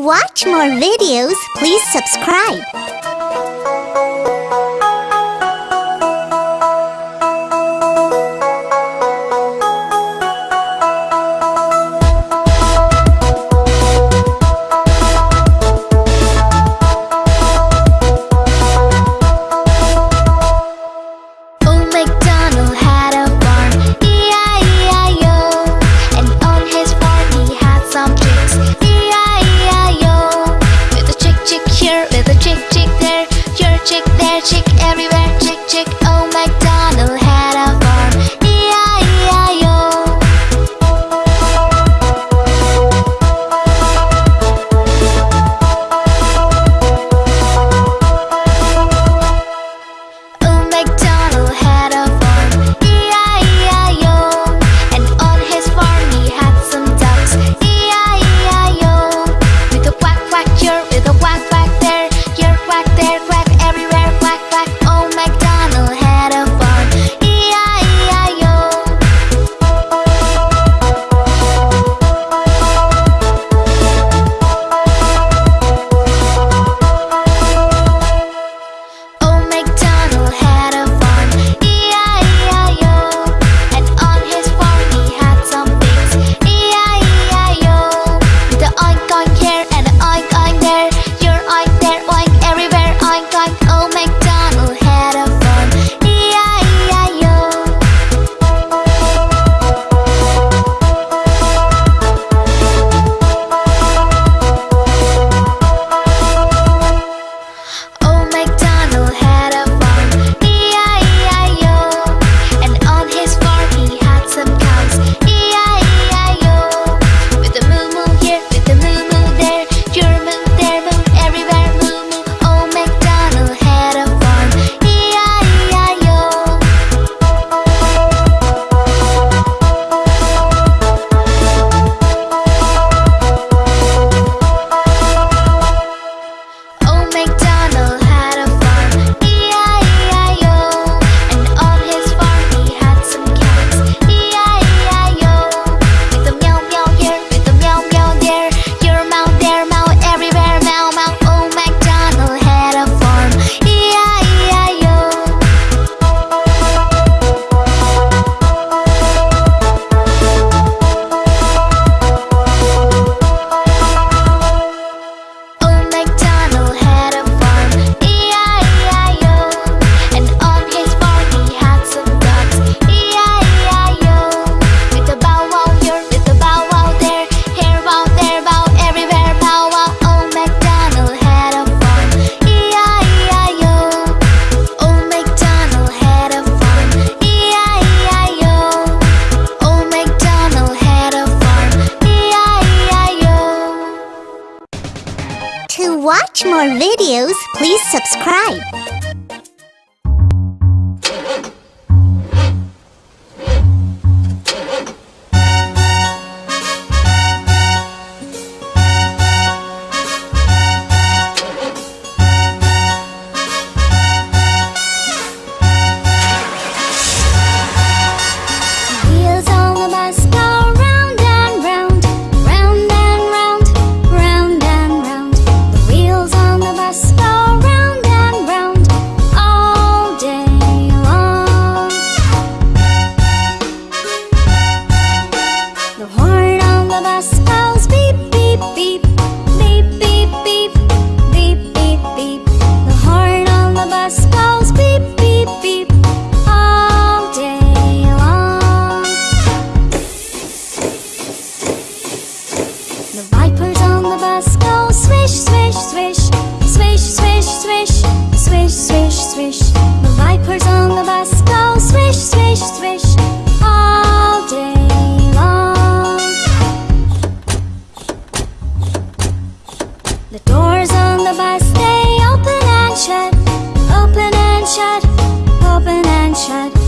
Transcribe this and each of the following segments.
To watch more videos, please subscribe. Doors on the bus, they open and shut. Open and shut, open and shut.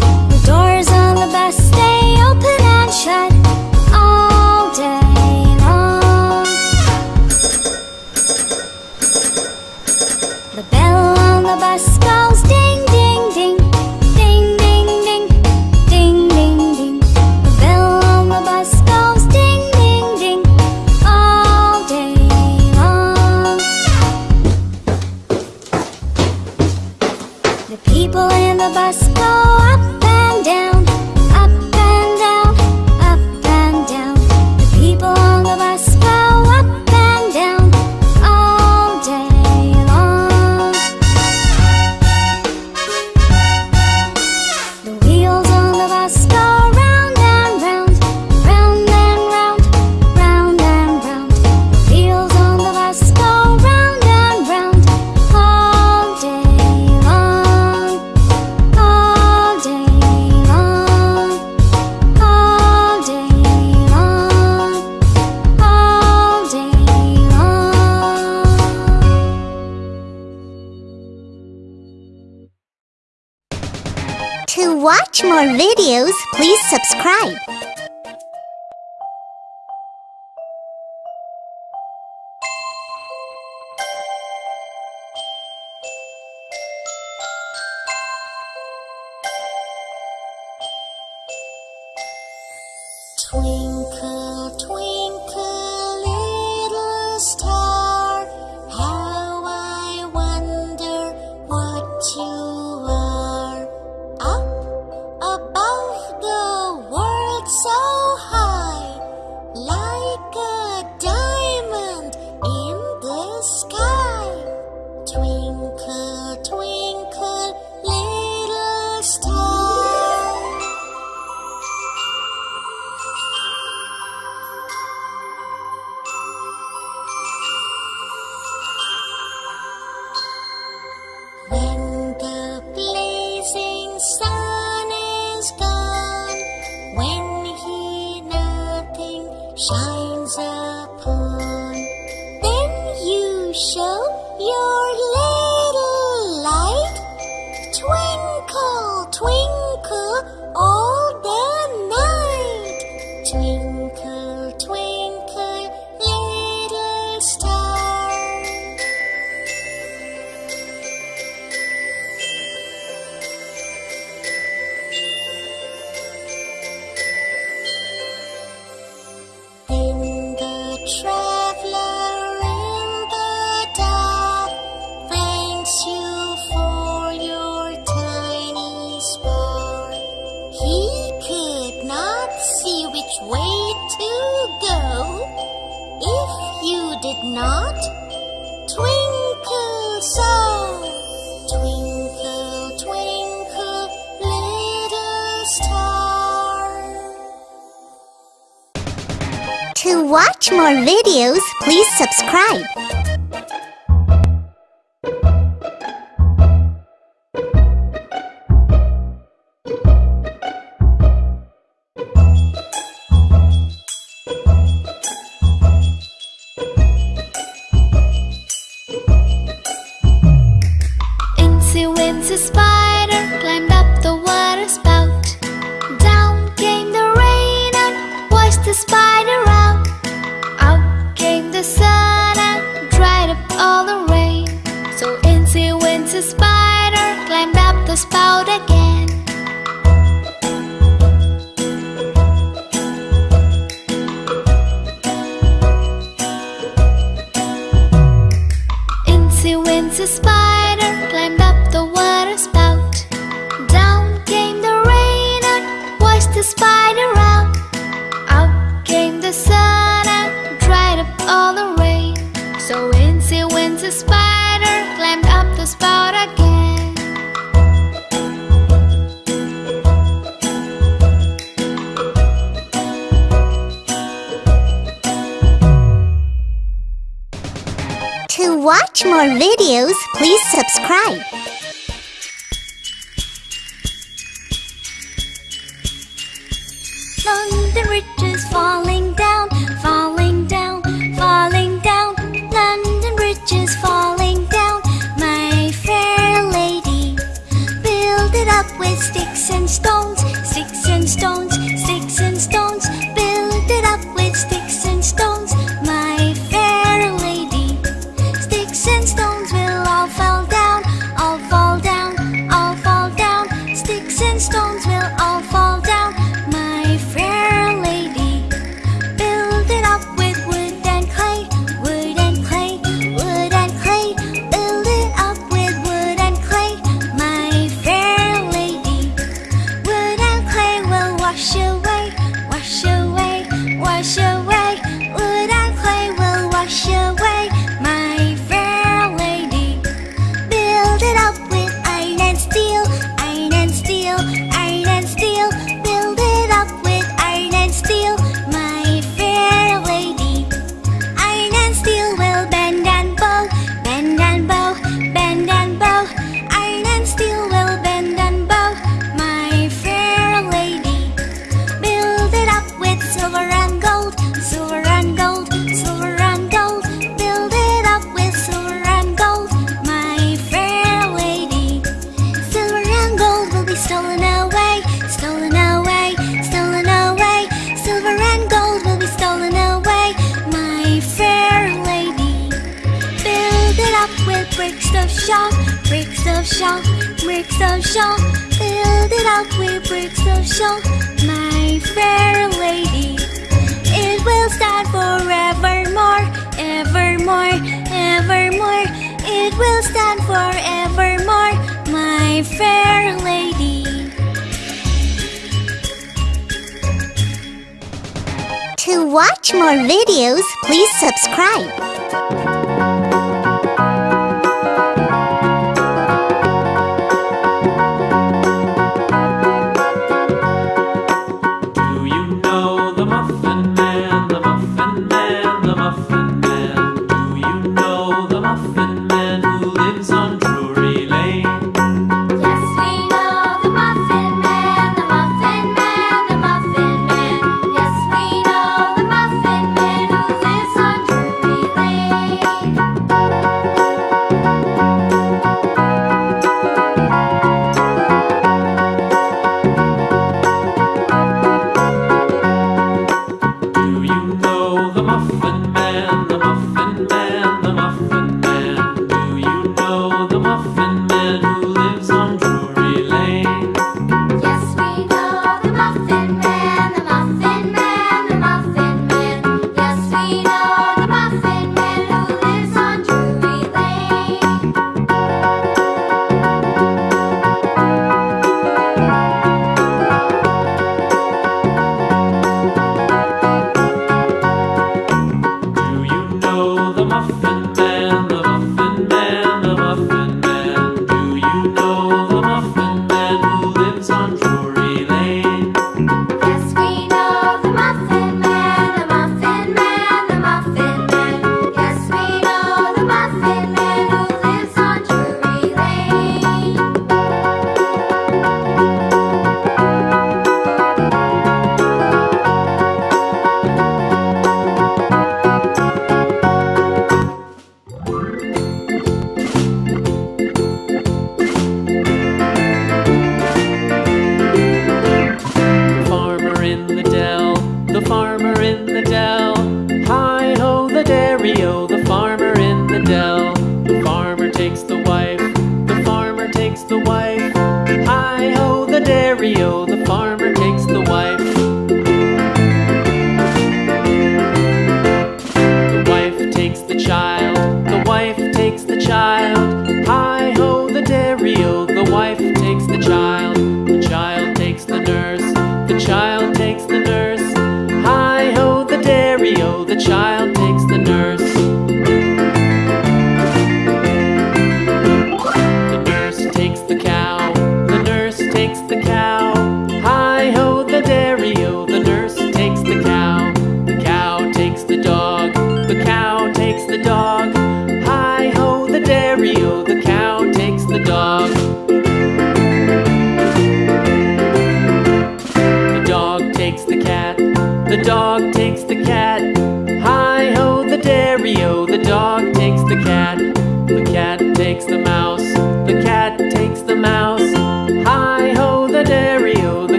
more videos, please subscribe. To watch more videos, please subscribe. watch more videos, please subscribe. To watch more videos, please subscribe.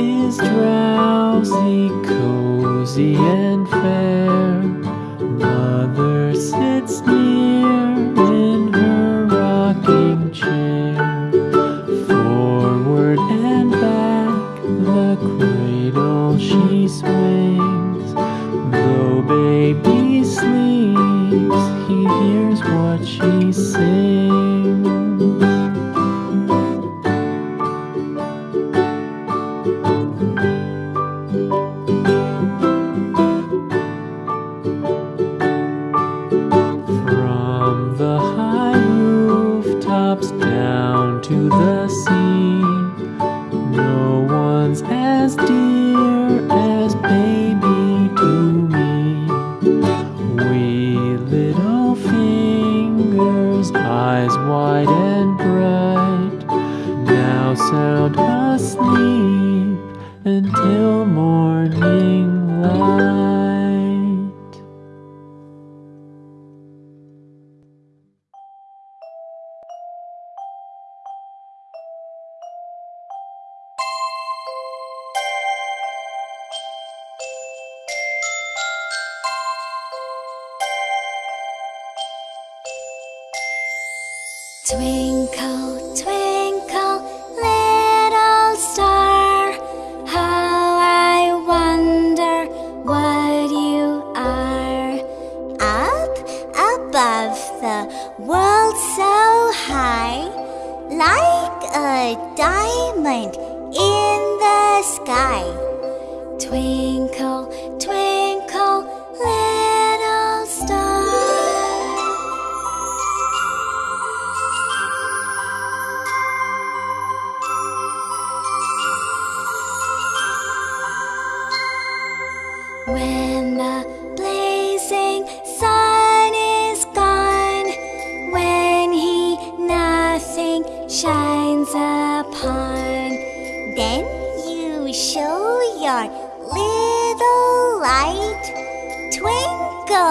is drowsy, cozy and fair. Mother sweet.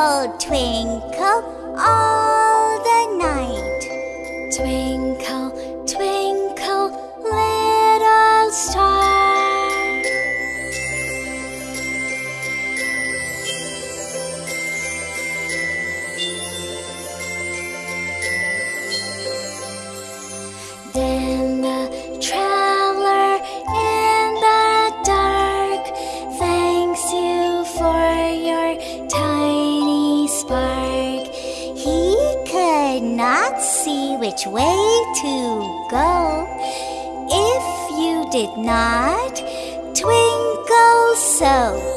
Twinkle, all the night. Twinkle. which way to go. If you did not twinkle so,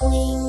Twinkle,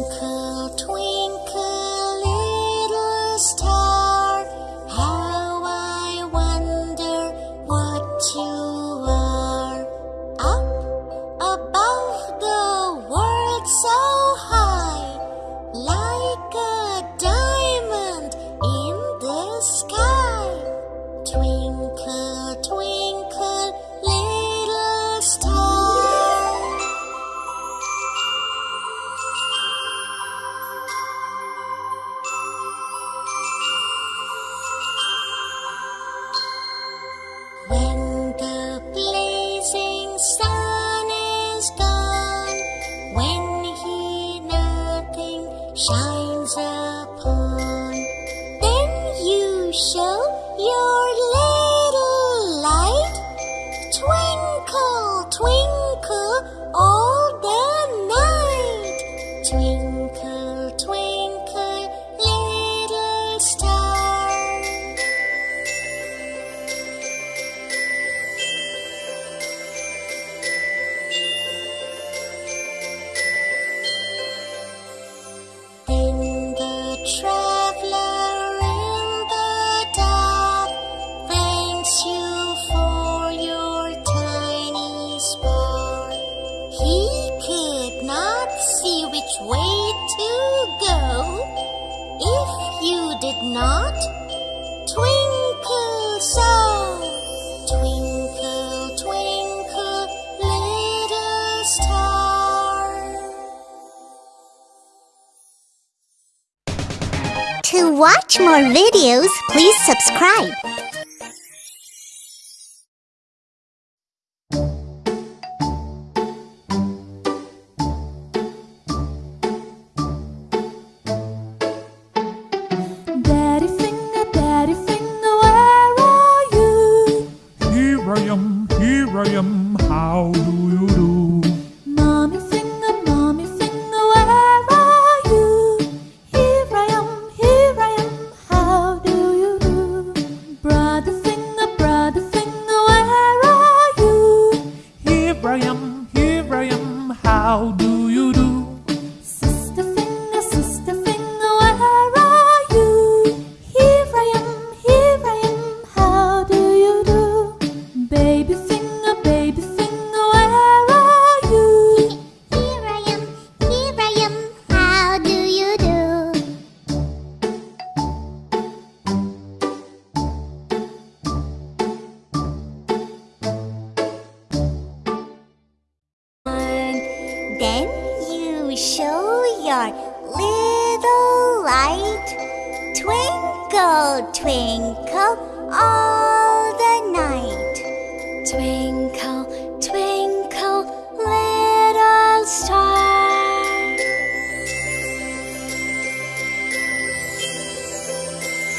more videos, please subscribe. Daddy finger, daddy finger, where are you? Here I am, here I am, how do you do?